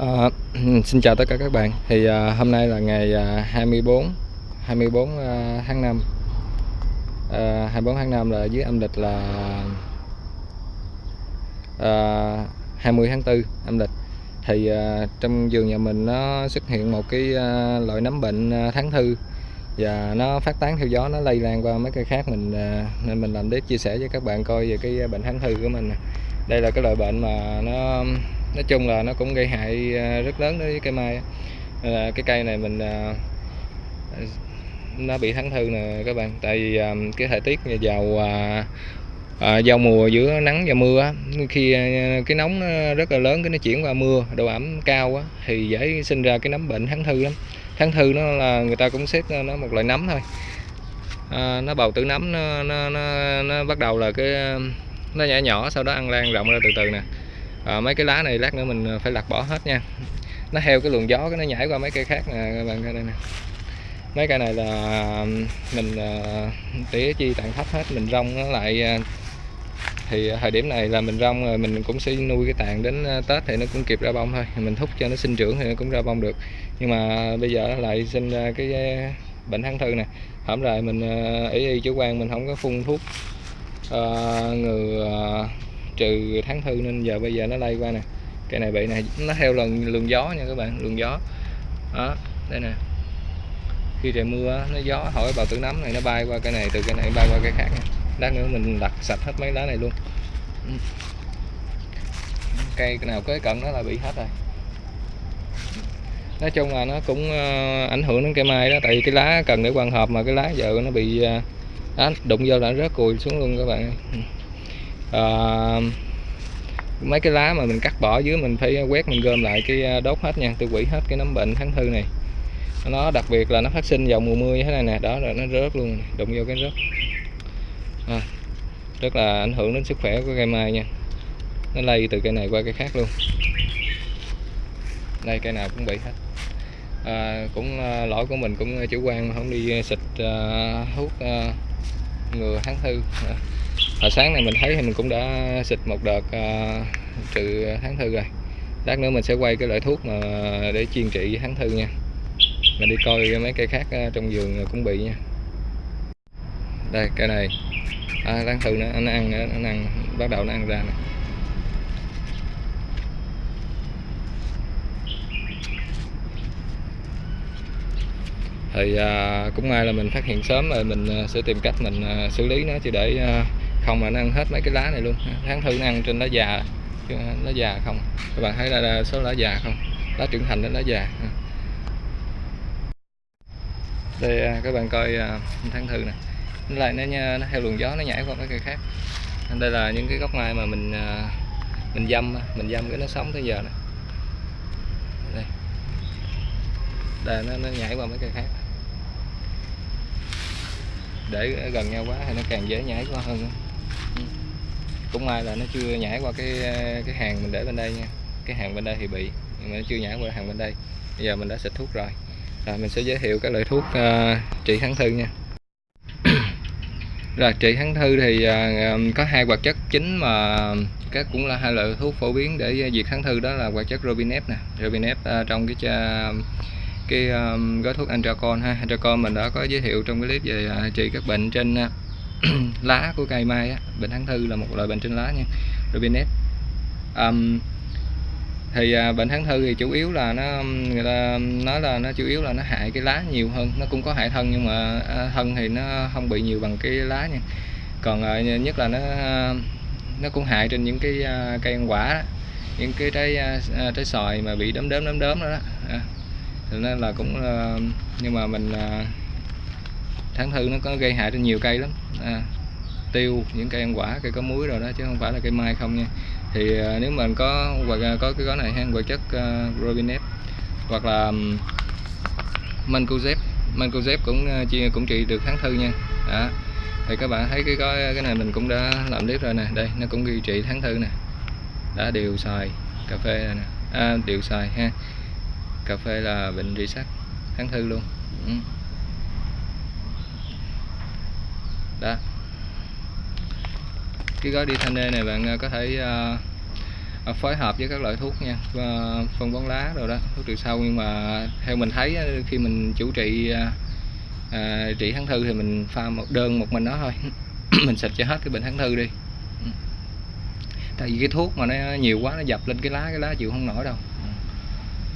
À, xin chào tất cả các bạn. Thì à, hôm nay là ngày à, 24 24 à, tháng 5 à, 24 tháng 5 là dưới âm lịch là ờ, à, 20 tháng 4 âm lịch. Thì à, trong vườn nhà mình nó xuất hiện một cái à, loại nấm bệnh à, tháng thư và nó phát tán theo gió nó lây lan qua mấy cây khác mình à, nên mình làm clip chia sẻ với các bạn coi về cái bệnh tháng thư của mình đây là cái loại bệnh mà nó nói chung là nó cũng gây hại à, rất lớn đối với cây mai. Nên là cái cây này mình à, nó bị thắng thư nè các bạn. Tại vì à, cái thời tiết vào à, giao mùa giữa nắng và mưa khi cái nóng nó rất là lớn cái nó chuyển qua mưa độ ẩm cao á thì dễ sinh ra cái nấm bệnh thắng thư lắm. Thắng thư nó là người ta cũng xếp nó một loại nấm thôi. À, nó bào tử nấm nó, nó, nó, nó bắt đầu là cái nó nhỏ nhỏ sau đó ăn lan rộng ra từ từ nè à, mấy cái lá này lát nữa mình ờ, phải lặt bỏ hết nha. Nó theo cái luồng gió cái nó nhảy qua mấy cây khác nè các bạn coi đây nè. Mấy cây này là ờ, mình tỉa chi tàn thấp hết mình rong nó lại thì thời điểm này là mình rong rồi mình cũng sẽ nuôi cái tàn đến tết thì nó cũng kịp ra bông thôi. Mình thúc cho nó sinh trưởng thì nó cũng ra bông được. Nhưng mà bây giờ nó lại sinh ra cái bệnh thắng thư nè. Hổm rồi mình ý y chủ quan mình không có phun thuốc uh, ngừa uh, trừ tháng thư nên giờ bây giờ nó lây qua nè. Cây này bị này nó theo lần luồng gió nha các bạn luồng gió. Đó đây nè. Khi trời mưa nó gió hỏi bào tử nấm này nó bay qua cái này từ cái này bay qua cái khác nha. Lát nữa mình đặt sạch hết mấy lá này luôn. Ừ. Cây nào kế cận nó là bị hết rồi. Nói chung là nó cũng ờ, ảnh hưởng đến cây mai đó tại vì cái lá cần để quan hợp mà cái lá giờ nó bị ờ, đó, đụng vô là rớt cùi xuống luôn các bạn uh, mấy cái lá mà mình cắt bỏ dưới mình phải quét mình gom lại cái ờ, đốt hết nha. Tiêu hủy hết cái nấm bệnh tháng thư này. Nó đặc biệt là nó phát sinh vào mùa mưa như thế này nè. Đó rồi nó rớt luôn đụng vô cái rớt. À, rất là ảnh hưởng đến sức khỏe của cây mai nha. Nó lây từ cây này qua cây khác luôn. Đây cây nào cũng bị hết. À, cũng à, lỗi của mình cũng chủ quan không đi xịt à, thuốc à, ngừa tháng thư à, và sáng này mình thấy thì mình cũng đã xịt một đợt uh, trừ tháng thư rồi. Lát nữa mình sẽ quay cái loại thuốc mà để chuyên trị tháng thư nha. Mình đi coi mấy cây khác ờ, trong vườn cũng bị nha. Đây cây này. À, tháng thư nó, nó ăn nó ăn bắt đầu nó ăn ra nè. Thì à, cũng may là mình phát hiện sớm rồi mình sẽ tìm cách mình xử lý nó chứ để à, không mà nó ăn hết mấy cái lá này luôn. Tháng thư nó ăn trên lá già. Chứ lá già không. Các bạn thấy là, là số lá già không? Lá trưởng thành đến lá già. Đây à, các bạn coi à, tháng thư nè. Nó lại nó, nó theo luồng gió nó nhảy qua mấy cây khác. Đây là những cái gốc mai mà mình à, mình dâm mình dâm cái nó sống tới giờ này. đây. Đây nó, nó nhảy qua mấy cây khác. Để gần nhau quá thì nó càng dễ nhảy qua hơn nữa cũng may là nó chưa nhảy qua cái cái hàng mình để bên đây nha. Cái hàng bên đây thì bị nhưng mà nó chưa nhảy qua hàng bên đây. Bây giờ mình đã xịt thuốc rồi. Rồi mình sẽ giới thiệu các loại thuốc uh, trị kháng thư nha. Rồi trị kháng thư thì uh, có hai hoạt chất chính mà các cũng là hai loại thuốc phổ biến để diệt kháng thư. Đó là hoạt chất Robinep nè. Robinep uh, ờ, trong cái uh, cái um, gói thuốc Antracon ha. Antracon mình đã có giới thiệu trong cái clip về uh, trị các bệnh trên uh, lá của cây mai á. bệnh tháng thư là một loại bệnh trên lá nha robinet um, thì à, uh, bệnh tháng thư thì chủ yếu là nó người ta nói là nó chủ yếu là nó hại cái lá nhiều hơn nó cũng có hại thân nhưng mà uh, thân thì nó không bị nhiều bằng cái lá nha còn uh, nhất là nó nó cũng hại trên những cái uh, cây ăn quả đó. những cái trái uh, trái xoài mà bị đốm đốm đốm đốm đó, đó. À nên là cũng uh, nhưng mà mình uh, tháng thư nó có gây hại trên nhiều cây lắm. À, tiêu những cây ăn quả cây có muối rồi đó chứ không phải là cây mai không nha. Thì à, nếu mình có hoặc có cái gói này ha hoạt chất à, uh, Robinep hoặc là mancozep Mancozeb. Mancozeb cũng uh, cũng trị được tháng thư nha. Đó. thì các bạn thấy cái gói cái này mình cũng đã làm clip rồi nè. Đây nó cũng ghi trị tháng thư nè. Đã điều xài cà phê này nè. À, điều xài ha. Cà phê là bệnh rỉ sắt tháng thư luôn. Ừ. đó. Cái gói đi thanh này bạn à, có thể uh, phối hợp với các loại thuốc nha và phân bón lá rồi đó thuốc trừ sâu. Nhưng mà theo mình thấy khi mình chủ trị uh, trị kháng thư thì mình pha một đơn một mình nó thôi. Mình xịt cho hết cái bệnh kháng thư đi. Tại vì cái thuốc mà nó nhiều quá nó dập lên cái lá cái lá chịu không nổi đâu.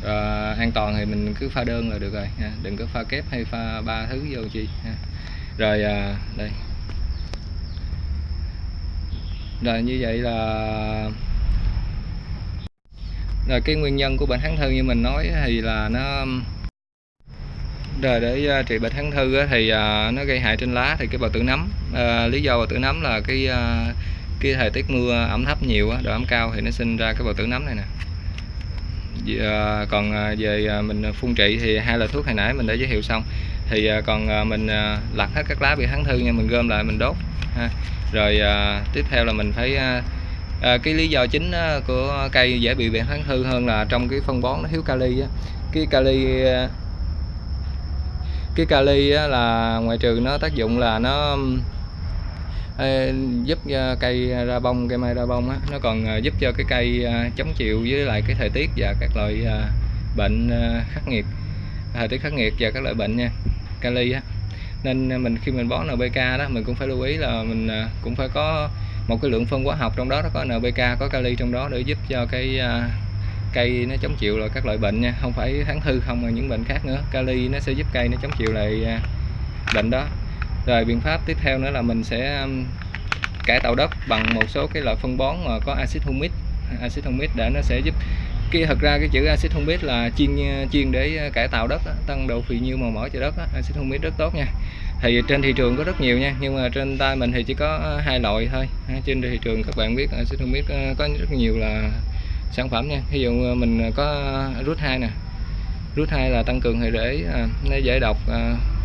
À, an toàn thì mình cứ pha đơn là được rồi ha. đừng có pha kép hay pha ba thứ vô chi ha. rồi à, đây rồi như vậy là rồi cái nguyên nhân của bệnh kháng thư như mình nói thì là nó rồi để uh, trị bệnh kháng thư thì uh, nó gây hại trên lá thì cái bào tử nấm. Uh, lý do bào tử nấm là cái uh, cái thời tiết mưa ẩm thấp nhiều độ ẩm cao thì nó sinh ra cái bào tử nấm này nè. Còn về mình phun trị thì hai loại thuốc hồi nãy mình đã giới thiệu xong. Thì còn mình uh, lặt hết các lá bị kháng thư nha mình gom lại mình đốt ha rồi à, tiếp theo là mình phải à, à, cái lý do chính à, của cây dễ bị bệnh kháng thư hơn là trong cái phân bón nó thiếu kali á. Cái kali à, cái kali á, là ngoại trừ nó tác dụng là nó à, giúp à, cây ra bông cây mai ra bông á, nó còn giúp cho cái cây chống chịu với lại cái thời tiết và các loại bệnh khắc nghiệt thời tiết khắc nghiệt và các loại bệnh nha kali á nên mình khi mình bón NPK đó, mình cũng phải lưu ý là mình à, cũng phải có một cái lượng phân hóa học trong đó nó có NPK có kali trong đó để giúp cho cái à, cây nó chống chịu là các loại bệnh nha, không phải kháng thư không mà những bệnh khác nữa. Kali nó sẽ giúp cây nó chống chịu lại à, bệnh đó. Rồi biện pháp tiếp theo nữa là mình sẽ cải tạo đất bằng một số cái loại phân bón mà có axit humic axit humic để nó sẽ giúp cái thật ra cái chữ axit biết là chuyên chuyên để cải tạo đất tăng độ phì nhiêu màu mỡ cho đất axit biết rất tốt nha. Thì trên thị trường có rất nhiều nha, nhưng mà trên tay mình thì chỉ có ờ, hai loại thôi. Trên thị trường các bạn biết ờ, axit biết ờ, có rất nhiều là sản phẩm nha. Ví dụ mình có rút hai nè. Rút hai là tăng cường hệ rễ nó dễ độc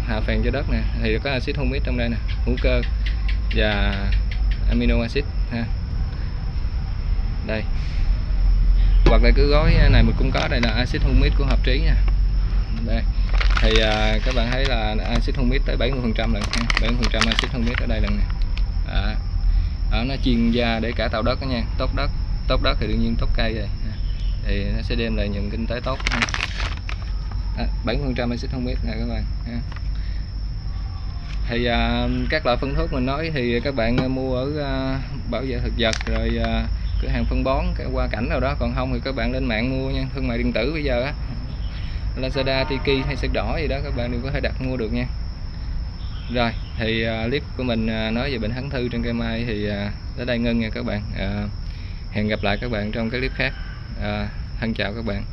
hạ phèn cho đất nè. Thì có axit humic trong đây nè, hữu cơ và amino acid, ha. Đây hoặc là cứ gói à, này mình cũng có đây là axit humic của hợp trí nha. Đây thì à, các bạn thấy là axit humic tới 70 phần trăm lần 70 phần trăm axit humic ở đây lần này. À, đó, nó chuyên gia để cải tạo đất đó nha. Tốt đất tốt đất thì đương nhiên tốt cây rồi thì nó sẽ đem lại những kinh tế tốt à, 70 phần trăm axit humic nè các bạn thì à, các loại phân thuốc mình nói thì các bạn mua ở à, bảo vệ thực vật rồi à, cửa hàng phân bón cái qua cảnh nào đó. Còn không thì các bạn lên mạng mua nha thương mại điện tử bây giờ á. Lazada, Tiki hay sách đỏ gì đó các bạn đều có thể đặt mua được nha. Rồi thì uh, clip của mình uh, nói về bệnh hắn thư trên cây mai thì uh, tới đây ngưng nha các bạn. Uh, hẹn gặp lại các bạn trong cái clip khác. Uh, thân chào các bạn.